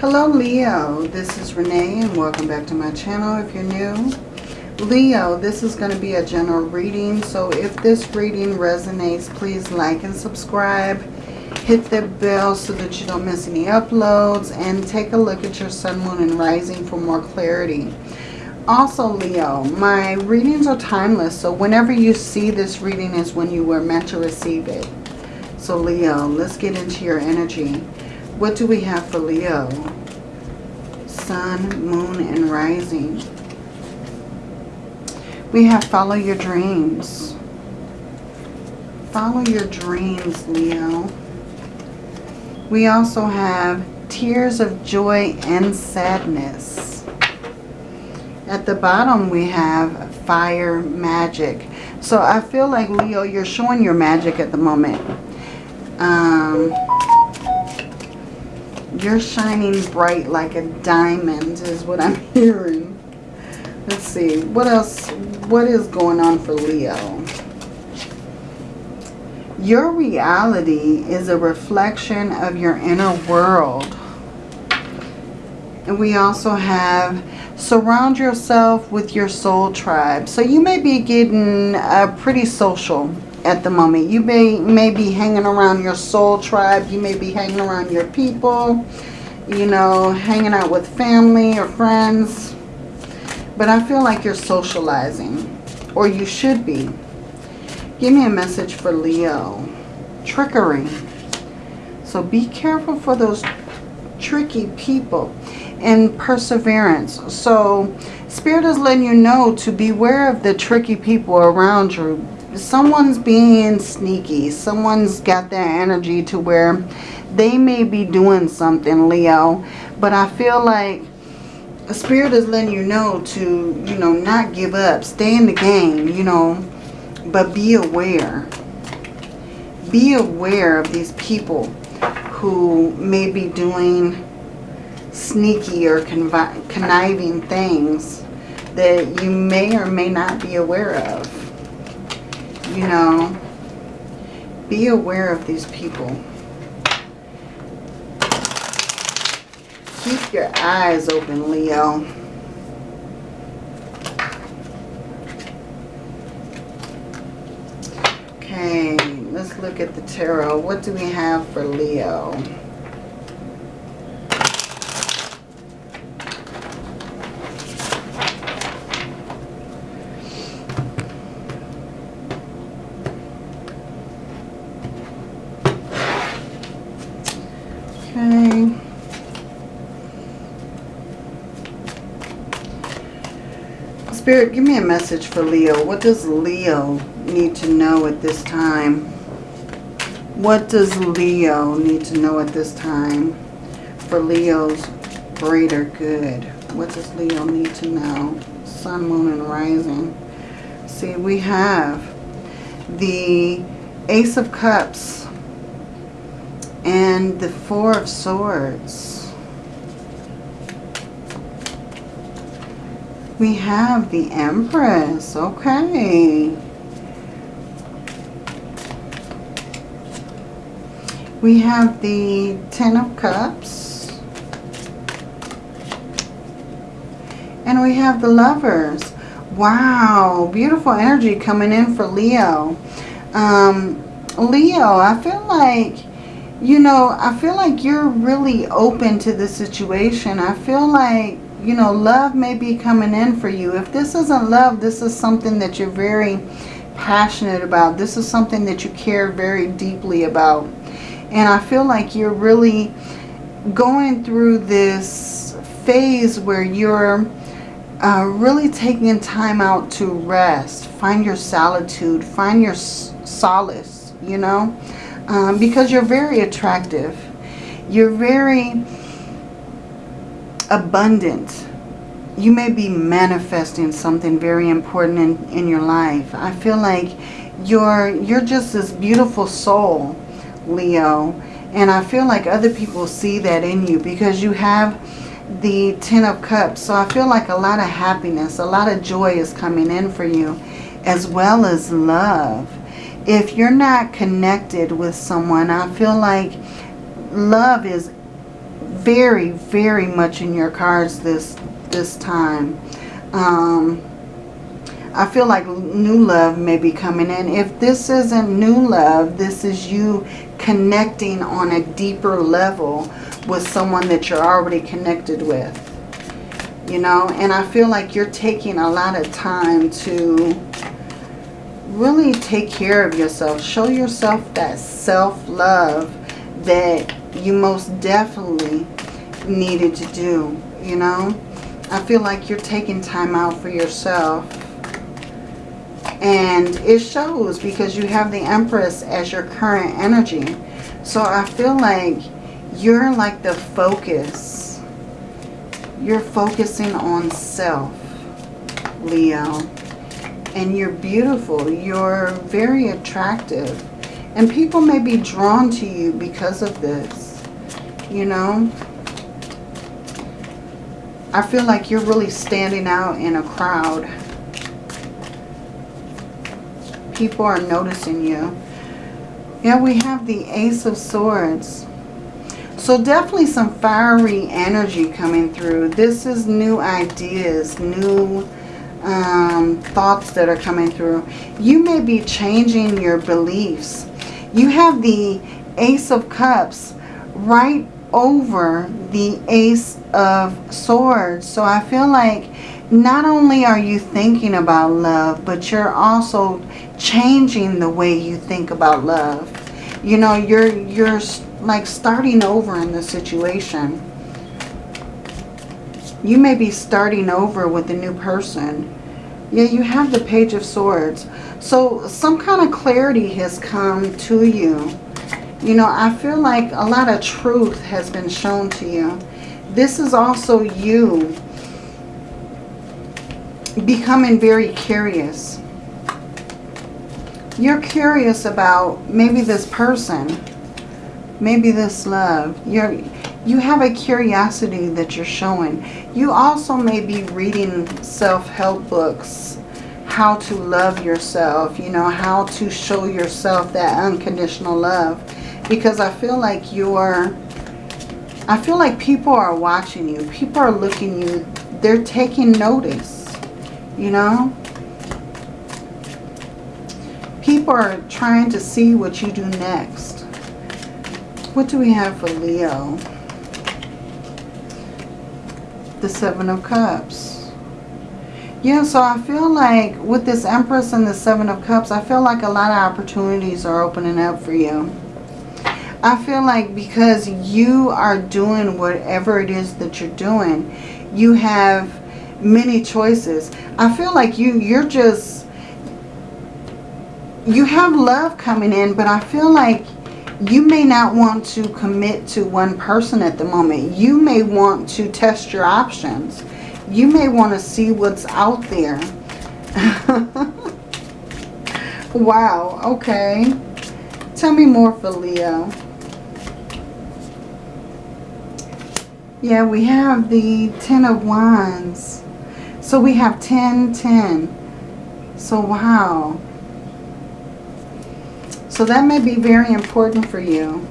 Hello Leo, this is Renee and welcome back to my channel if you're new. Leo, this is going to be a general reading, so if this reading resonates, please like and subscribe. Hit the bell so that you don't miss any uploads and take a look at your sun, moon, and rising for more clarity. Also, Leo, my readings are timeless, so whenever you see this reading is when you were meant to receive it. So, Leo, let's get into your energy. What do we have for Leo? Sun, Moon, and Rising. We have follow your dreams. Follow your dreams, Leo. We also have tears of joy and sadness. At the bottom we have fire magic. So I feel like, Leo, you're showing your magic at the moment. Um, you're shining bright like a diamond is what I'm hearing. Let's see. What else? What is going on for Leo? Your reality is a reflection of your inner world. And we also have surround yourself with your soul tribe. So you may be getting uh, pretty social at the moment. You may, may be hanging around your soul tribe. You may be hanging around your people. You know, hanging out with family or friends. But I feel like you're socializing. Or you should be. Give me a message for Leo. Trickery. So be careful for those tricky people. And perseverance. So Spirit is letting you know to beware of the tricky people around you someone's being sneaky. Someone's got that energy to where they may be doing something, Leo. But I feel like a Spirit is letting you know to, you know, not give up. Stay in the game, you know. But be aware. Be aware of these people who may be doing sneaky or conniving things that you may or may not be aware of you know, be aware of these people. Keep your eyes open, Leo. Okay, let's look at the tarot. What do we have for Leo? Spirit, give me a message for Leo. What does Leo need to know at this time? What does Leo need to know at this time for Leo's greater good? What does Leo need to know? Sun, Moon, and Rising. See, we have the Ace of Cups and the Four of Swords. We have the Empress. Okay. We have the Ten of Cups. And we have the Lovers. Wow. Beautiful energy coming in for Leo. Um, Leo, I feel like, you know, I feel like you're really open to the situation. I feel like you know, love may be coming in for you. If this isn't love, this is something that you're very passionate about. This is something that you care very deeply about. And I feel like you're really going through this phase where you're uh, really taking time out to rest. Find your solitude. Find your solace, you know. Um, because you're very attractive. You're very abundant. You may be manifesting something very important in, in your life. I feel like you're, you're just this beautiful soul, Leo. And I feel like other people see that in you because you have the Ten of Cups. So I feel like a lot of happiness, a lot of joy is coming in for you as well as love. If you're not connected with someone, I feel like love is very, very much in your cards this this time. Um, I feel like new love may be coming in. If this isn't new love, this is you connecting on a deeper level with someone that you're already connected with. You know, and I feel like you're taking a lot of time to really take care of yourself. Show yourself that self-love that you most definitely needed to do, you know. I feel like you're taking time out for yourself. And it shows because you have the Empress as your current energy. So I feel like you're like the focus. You're focusing on self, Leo. And you're beautiful. You're very attractive. And people may be drawn to you because of this. You know? I feel like you're really standing out in a crowd. People are noticing you. Yeah, we have the Ace of Swords. So definitely some fiery energy coming through. This is new ideas, new um, thoughts that are coming through. You may be changing your beliefs. You have the Ace of Cups right over the Ace of Swords. So I feel like not only are you thinking about love, but you're also changing the way you think about love. You know, you're you're like starting over in the situation. You may be starting over with a new person. Yeah, you have the Page of Swords. So some kind of clarity has come to you. You know, I feel like a lot of truth has been shown to you. This is also you becoming very curious. You're curious about maybe this person, maybe this love. You're, you have a curiosity that you're showing. You also may be reading self-help books, how to love yourself, you know, how to show yourself that unconditional love. Because I feel like you're, I feel like people are watching you. People are looking you, they're taking notice, you know. People are trying to see what you do next. What do we have for Leo? The Seven of Cups. Yeah, so I feel like with this Empress and the Seven of Cups, I feel like a lot of opportunities are opening up for you. I feel like because you are doing whatever it is that you're doing, you have many choices. I feel like you, you're just you have love coming in, but I feel like you may not want to commit to one person at the moment. You may want to test your options. You may want to see what's out there. wow, okay. Tell me more for Leo. Yeah, we have the Ten of Wands. So we have 10, 10. So wow. So that may be very important for you.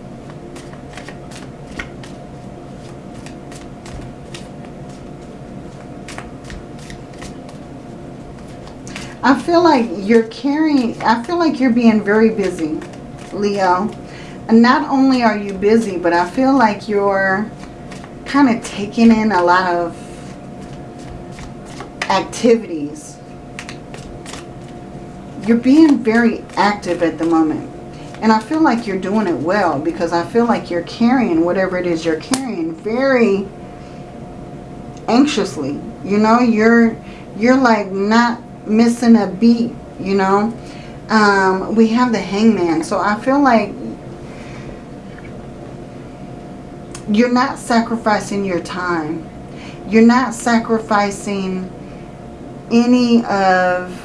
I feel like you're carrying, I feel like you're being very busy, Leo. And not only are you busy, but I feel like you're kind of taking in a lot of activities. You're being very active at the moment. And I feel like you're doing it well because I feel like you're carrying whatever it is you're carrying very anxiously. You know, you're you're like not missing a beat, you know. Um, we have the hangman. So I feel like you're not sacrificing your time. You're not sacrificing any of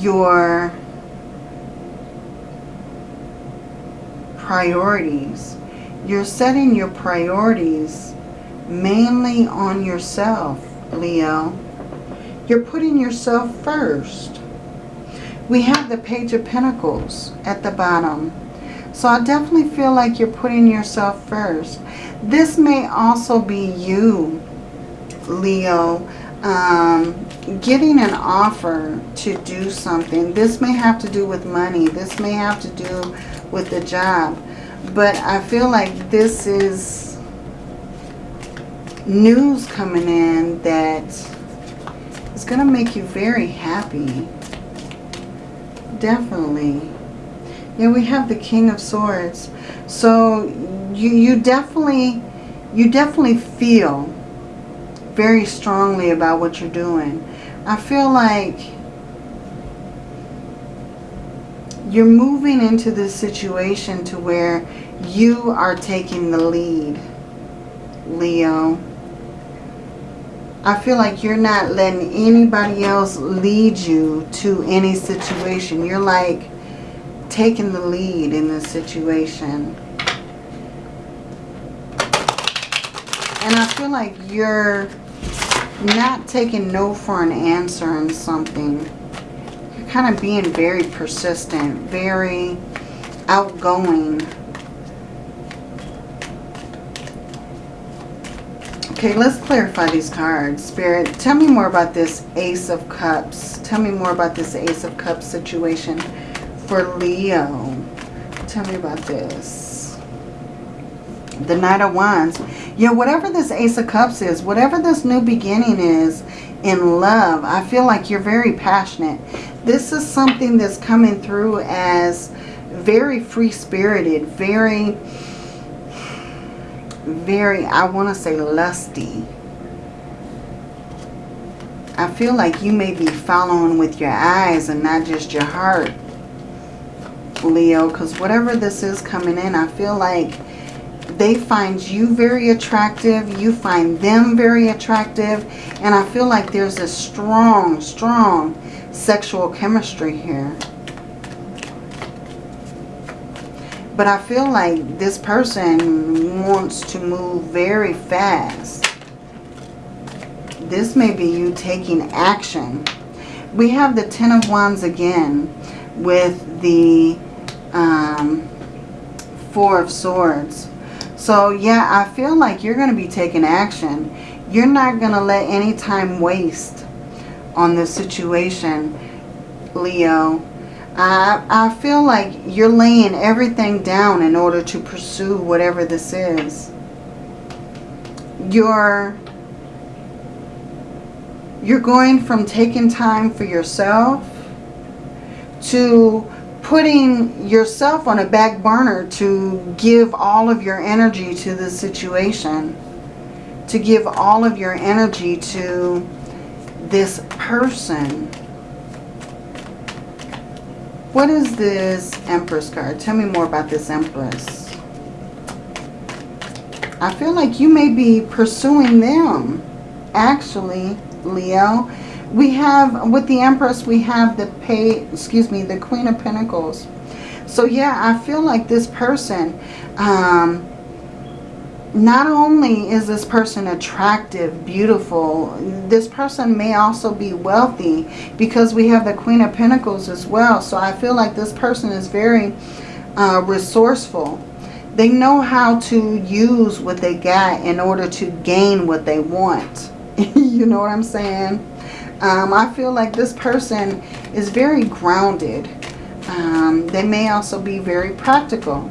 your priorities. You're setting your priorities mainly on yourself, Leo. You're putting yourself first. We have the Page of Pentacles at the bottom. So I definitely feel like you're putting yourself first. This may also be you, Leo, um, getting an offer to do something. This may have to do with money. This may have to do with the job. But I feel like this is news coming in that is going to make you very happy. Definitely. Yeah, we have the King of Swords. So you, you definitely you definitely feel very strongly about what you're doing. I feel like you're moving into this situation to where you are taking the lead, Leo. I feel like you're not letting anybody else lead you to any situation. You're like taking the lead in this situation. And I feel like you're not taking no for an answer in something. You're kind of being very persistent, very outgoing. Okay, let's clarify these cards. Spirit, tell me more about this Ace of Cups. Tell me more about this Ace of Cups situation for Leo. Tell me about this. The Knight of Wands. Yeah, whatever this Ace of Cups is, whatever this new beginning is in love, I feel like you're very passionate. This is something that's coming through as very free-spirited, very, very, I want to say lusty. I feel like you may be following with your eyes and not just your heart. Leo, because whatever this is coming in, I feel like they find you very attractive. You find them very attractive. And I feel like there's a strong, strong sexual chemistry here. But I feel like this person wants to move very fast. This may be you taking action. We have the Ten of Wands again with the um, Four of Swords. So yeah, I feel like you're going to be taking action. You're not going to let any time waste on this situation, Leo. I, I feel like you're laying everything down in order to pursue whatever this is. You're, you're going from taking time for yourself to putting yourself on a back burner to give all of your energy to the situation. To give all of your energy to this person. What is this Empress card? Tell me more about this Empress. I feel like you may be pursuing them. Actually, Leo we have, with the Empress, we have the pay, excuse me, the Queen of Pentacles. So yeah, I feel like this person, um, not only is this person attractive, beautiful, this person may also be wealthy because we have the Queen of Pentacles as well. So I feel like this person is very uh, resourceful. They know how to use what they got in order to gain what they want. you know what I'm saying? Um, I feel like this person is very grounded. Um, they may also be very practical.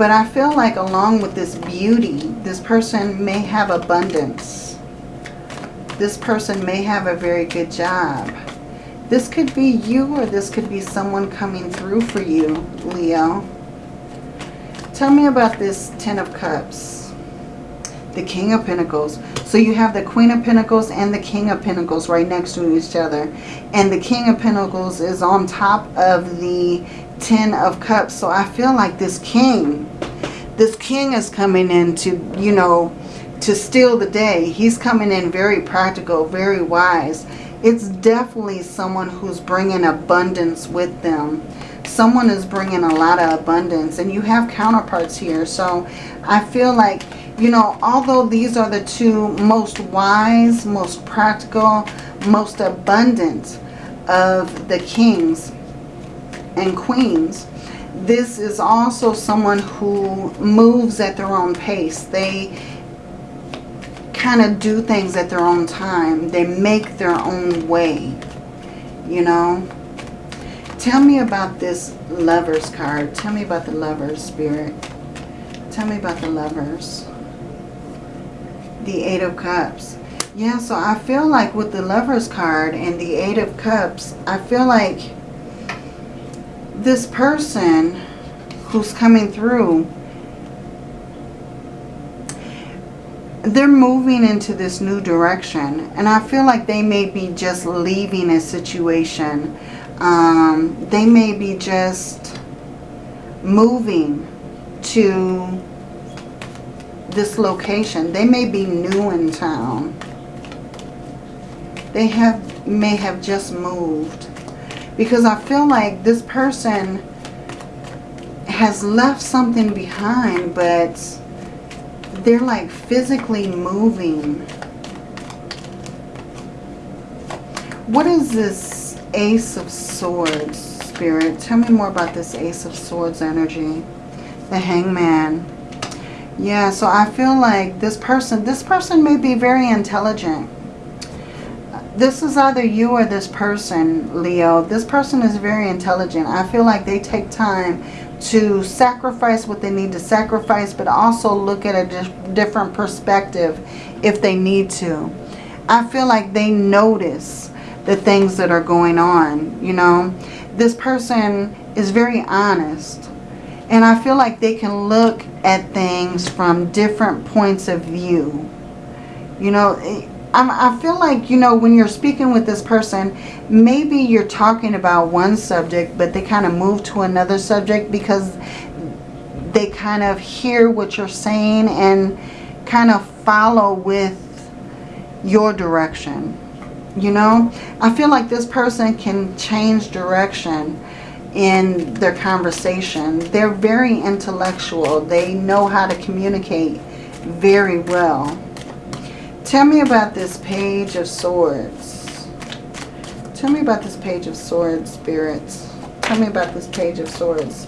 But I feel like along with this beauty, this person may have abundance. This person may have a very good job. This could be you or this could be someone coming through for you, Leo. Tell me about this Ten of Cups. The King of Pentacles. So you have the Queen of Pentacles and the King of Pentacles right next to each other. And the King of Pentacles is on top of the Ten of Cups. So I feel like this King, this King is coming in to, you know, to steal the day. He's coming in very practical, very wise. It's definitely someone who's bringing abundance with them. Someone is bringing a lot of abundance. And you have counterparts here. So I feel like you know, although these are the two most wise, most practical, most abundant of the kings and queens, this is also someone who moves at their own pace. They kind of do things at their own time. They make their own way, you know. Tell me about this lovers card. Tell me about the lovers, spirit. Tell me about the lovers. The Eight of Cups. Yeah, so I feel like with the lovers card and the Eight of Cups, I feel like this person who's coming through, they're moving into this new direction. And I feel like they may be just leaving a situation. Um, they may be just moving to this location. They may be new in town. They have may have just moved. Because I feel like this person has left something behind, but they're like physically moving. What is this Ace of Swords, Spirit? Tell me more about this Ace of Swords energy. The Hangman. Yeah, so I feel like this person, this person may be very intelligent. This is either you or this person, Leo. This person is very intelligent. I feel like they take time to sacrifice what they need to sacrifice, but also look at a different perspective if they need to. I feel like they notice the things that are going on, you know. This person is very honest. And I feel like they can look at things from different points of view. You know, I feel like, you know, when you're speaking with this person, maybe you're talking about one subject, but they kind of move to another subject because they kind of hear what you're saying and kind of follow with your direction. You know, I feel like this person can change direction in their conversation. They're very intellectual. They know how to communicate very well. Tell me about this Page of Swords. Tell me about this Page of Swords, spirits. Tell me about this Page of Swords.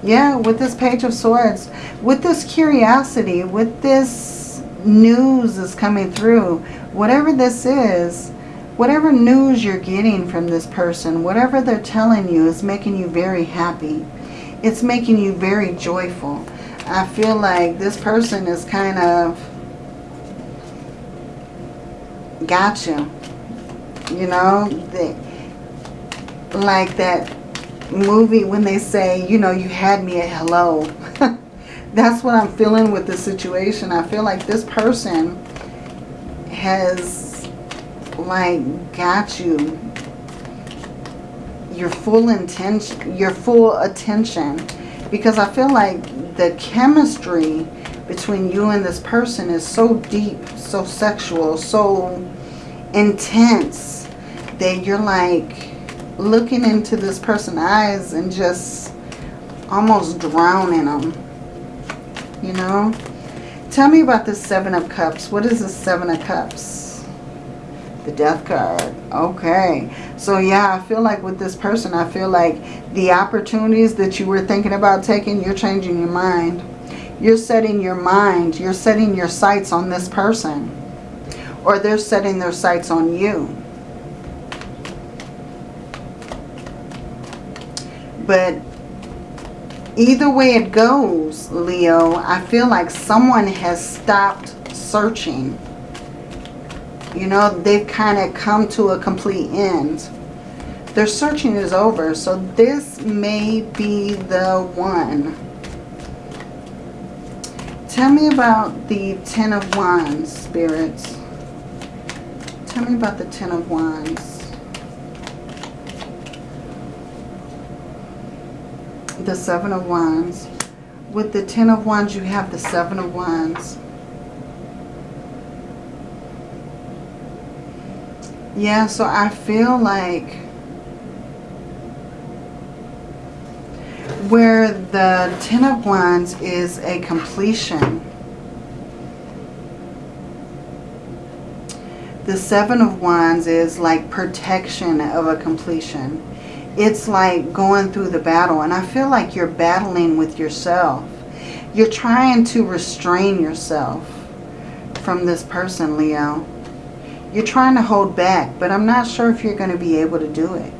Yeah, with this Page of Swords, with this curiosity, with this news is coming through, whatever this is, Whatever news you're getting from this person, whatever they're telling you is making you very happy. It's making you very joyful. I feel like this person is kind of got you. You know, they, like that movie when they say, you know, you had me at hello. That's what I'm feeling with the situation. I feel like this person has like got you your full intention your full attention because I feel like the chemistry between you and this person is so deep so sexual so intense that you're like looking into this person's eyes and just almost drowning them you know tell me about the seven of cups what is the seven of cups the death card. Okay. So yeah, I feel like with this person, I feel like the opportunities that you were thinking about taking, you're changing your mind. You're setting your mind, you're setting your sights on this person. Or they're setting their sights on you. But either way it goes, Leo, I feel like someone has stopped searching you know, they've kind of come to a complete end. Their searching is over. So this may be the one. Tell me about the Ten of Wands, spirits. Tell me about the Ten of Wands. The Seven of Wands. With the Ten of Wands, you have the Seven of Wands. Yeah, so I feel like where the Ten of Wands is a completion, the Seven of Wands is like protection of a completion. It's like going through the battle. And I feel like you're battling with yourself. You're trying to restrain yourself from this person, Leo. You're trying to hold back, but I'm not sure if you're going to be able to do it.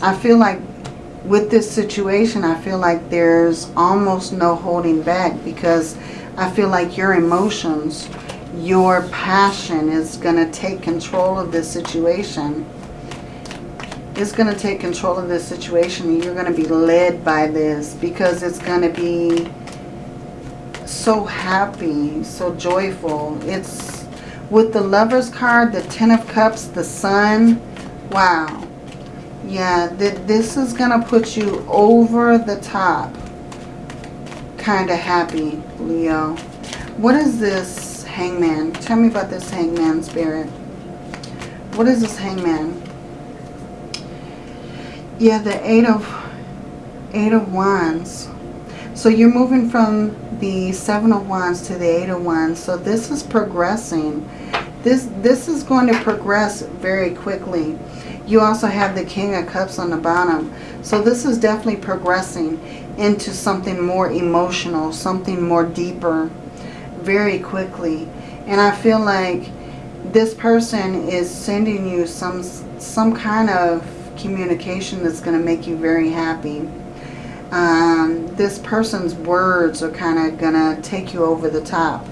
I feel like with this situation, I feel like there's almost no holding back because I feel like your emotions, your passion is going to take control of this situation. It's going to take control of this situation and you're going to be led by this because it's going to be so happy, so joyful. It's with the Lover's card, the Ten of Cups, the Sun. Wow. Yeah, th this is going to put you over the top. Kind of happy, Leo. What is this hangman? Tell me about this hangman spirit. What is this hangman? Yeah, the eight of eight of wands. So you're moving from the seven of wands to the eight of wands. So this is progressing. This this is going to progress very quickly. You also have the King of Cups on the bottom. So this is definitely progressing into something more emotional, something more deeper very quickly. And I feel like this person is sending you some some kind of communication that's going to make you very happy. Um, this person's words are kind of going to take you over the top.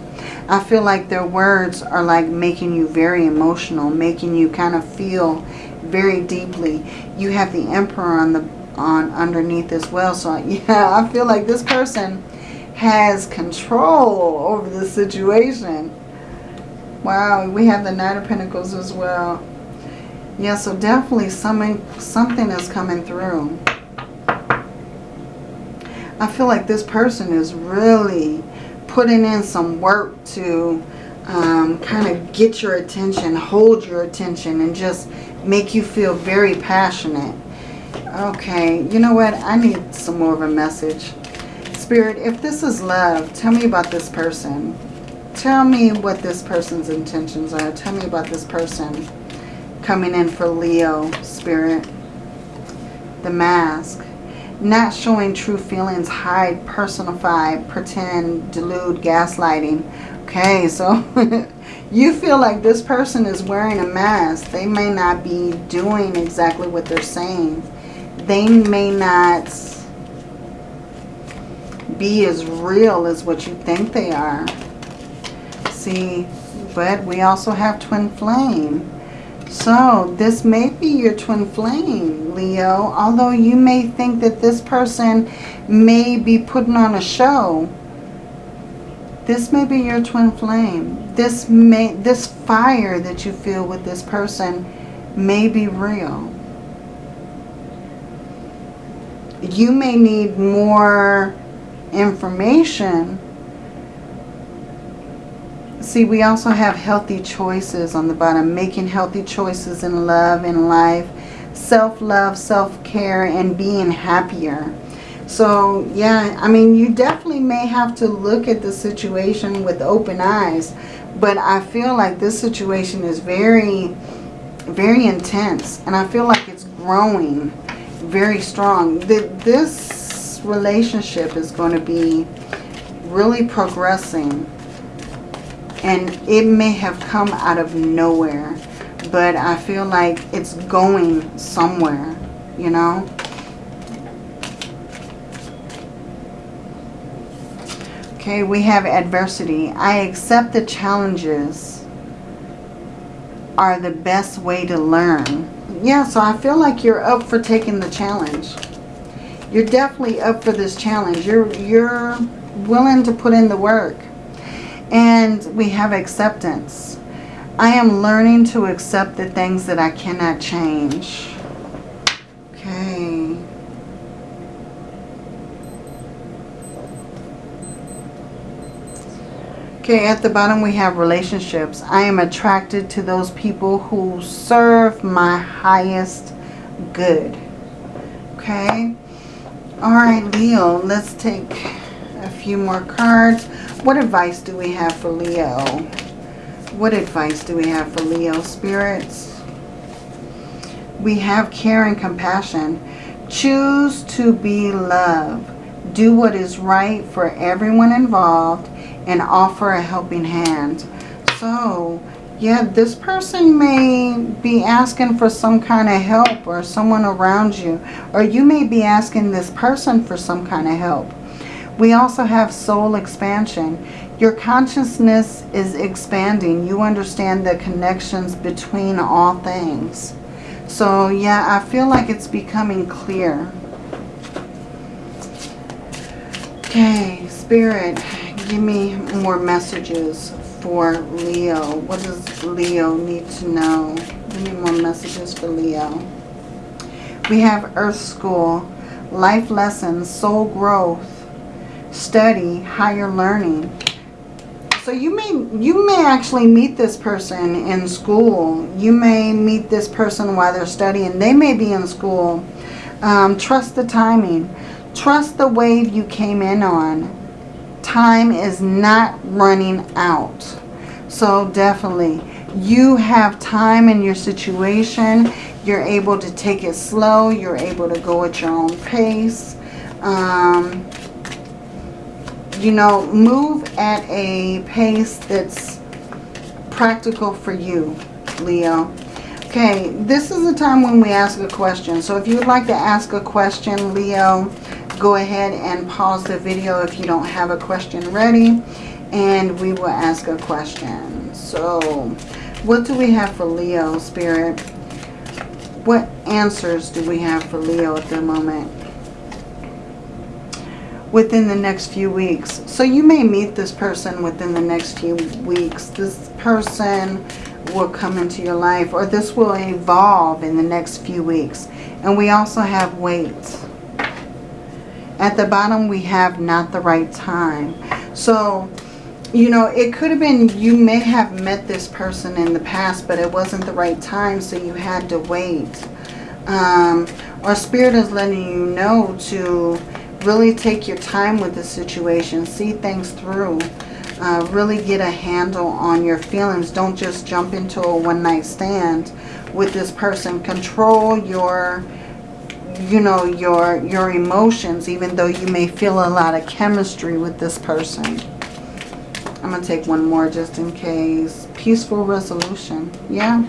I feel like their words are like making you very emotional, making you kind of feel very deeply. You have the Emperor on the on underneath as well. So yeah, I feel like this person has control over the situation. Wow, we have the Knight of Pentacles as well. Yeah, so definitely something, something is coming through. I feel like this person is really putting in some work to um, kind of get your attention, hold your attention, and just make you feel very passionate. Okay, you know what? I need some more of a message. Spirit, if this is love, tell me about this person. Tell me what this person's intentions are. Tell me about this person coming in for Leo, Spirit. The mask. Not showing true feelings, hide, personify, pretend, delude, gaslighting. Okay, so you feel like this person is wearing a mask. They may not be doing exactly what they're saying they may not be as real as what you think they are. See, but we also have twin flame. So this may be your twin flame, Leo. Although you may think that this person may be putting on a show. This may be your twin flame. This may this fire that you feel with this person may be real you may need more information. See, we also have healthy choices on the bottom. Making healthy choices in love, in life. Self-love, self-care, and being happier. So, yeah, I mean, you definitely may have to look at the situation with open eyes. But I feel like this situation is very, very intense. And I feel like it's growing very strong. This relationship is going to be really progressing. And it may have come out of nowhere. But I feel like it's going somewhere, you know. Okay, we have adversity. I accept the challenges are the best way to learn yeah, so I feel like you're up for taking the challenge. You're definitely up for this challenge. You're, you're willing to put in the work. And we have acceptance. I am learning to accept the things that I cannot change. Okay. Okay, at the bottom we have relationships. I am attracted to those people who serve my highest good. Okay. All right, Leo, let's take a few more cards. What advice do we have for Leo? What advice do we have for Leo spirits? we have care and compassion. Choose to be love. Do what is right for everyone involved and offer a helping hand. So, yeah, this person may be asking for some kind of help or someone around you. Or you may be asking this person for some kind of help. We also have soul expansion. Your consciousness is expanding. You understand the connections between all things. So yeah, I feel like it's becoming clear. Okay, Spirit, give me more messages for Leo. What does Leo need to know? Give me more messages for Leo. We have Earth School, life lessons, soul growth, study, higher learning. So you may you may actually meet this person in school. You may meet this person while they're studying. They may be in school. Um, trust the timing. Trust the wave you came in on. Time is not running out. So definitely, you have time in your situation. You're able to take it slow. You're able to go at your own pace. Um, you know, move at a pace that's practical for you, Leo. Okay, this is the time when we ask a question. So if you would like to ask a question, Leo, go ahead and pause the video if you don't have a question ready. And we will ask a question. So, what do we have for Leo, Spirit? What answers do we have for Leo at the moment? within the next few weeks. So you may meet this person within the next few weeks. This person will come into your life or this will evolve in the next few weeks. And we also have wait. At the bottom we have not the right time. So, you know, it could have been you may have met this person in the past but it wasn't the right time so you had to wait. Um, or Spirit is letting you know to really take your time with the situation. See things through. Uh, really get a handle on your feelings. Don't just jump into a one-night stand with this person. Control your, you know, your, your emotions, even though you may feel a lot of chemistry with this person. I'm going to take one more just in case. Peaceful resolution. Yeah.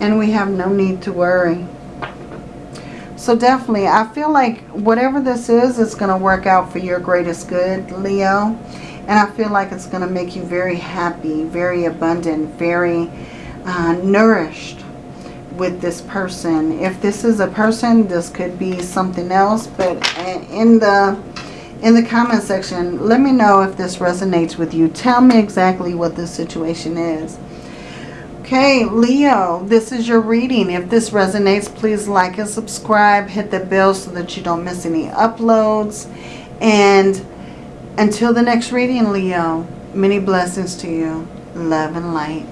And we have no need to worry. So definitely, I feel like whatever this is, it's going to work out for your greatest good, Leo. And I feel like it's going to make you very happy, very abundant, very uh, nourished with this person. If this is a person, this could be something else. But in the in the comment section, let me know if this resonates with you. Tell me exactly what this situation is. Okay, Leo, this is your reading. If this resonates, please like and subscribe. Hit the bell so that you don't miss any uploads. And until the next reading, Leo, many blessings to you. Love and light.